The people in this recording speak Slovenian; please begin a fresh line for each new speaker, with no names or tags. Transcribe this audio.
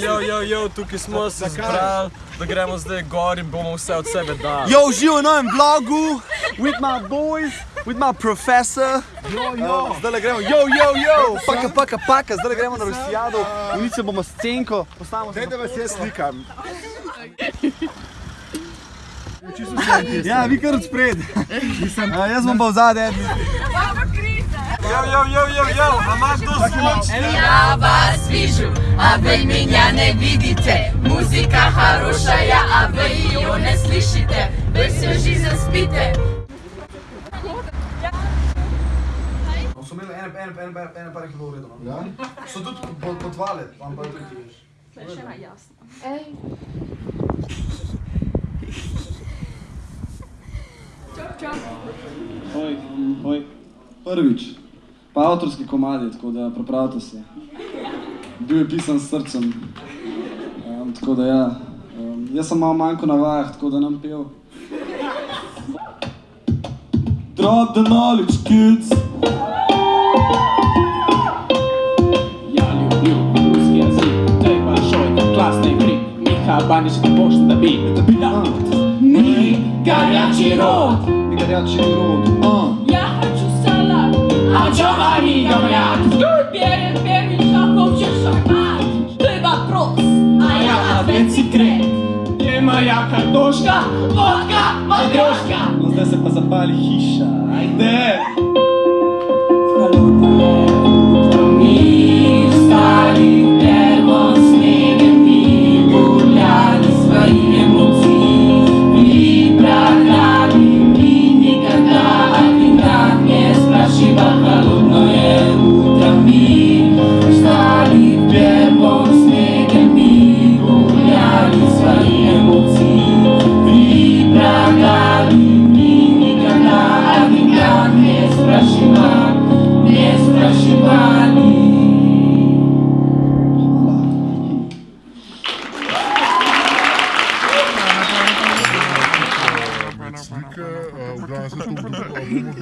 Jo, jo, jo, tukaj smo se zbrali, da gremo zdaj gor in bomo vse od sebe dali.
Yo, živo na novem vlogu, with my boys, with my professor. Yo, yo. Zdaj le gremo, yo, yo, yo, paka, paka, paka, zdaj le gremo na Rusijado, unice bomo scenko, postavimo se.
Dajte vas jaz slikam.
Ja, vi kar od spred. A, jaz bom pa v zadnji.
Jo, jo, jo, jo, jo, a imaš kdo zvoč?
Я вас вижу, а вы меня не видите. Музыка хорошая, а вы ее не слышите. Вы всю жизнь спите.
So imeli ene, ene, ene, ene par kilo uredu. Ja? So tudi po, po dva let, vam pa tudi veš.
Oj, oj. Prvič, Pa avtorski komadi, tako da pripravite se. Bil je pisan s srcem. Um, tako da ja. Um, jaz sem malo manjko na vajah, tako da nam pel. Drop the knowledge, kids!
Ja, Banić ne pošta da bi, da bi ja
Mi, garjači rod
Mi, garjači rod Ja hoću salat, a džava konkurenci krek.
Jema jaka doška,
vodka, matrioška.
No zdaj se pa zapali hiša, ajde.
Hvala. Stari, ker bo snegem, mi guljali svojim.
Slike, v glavnem se to bomo dobili.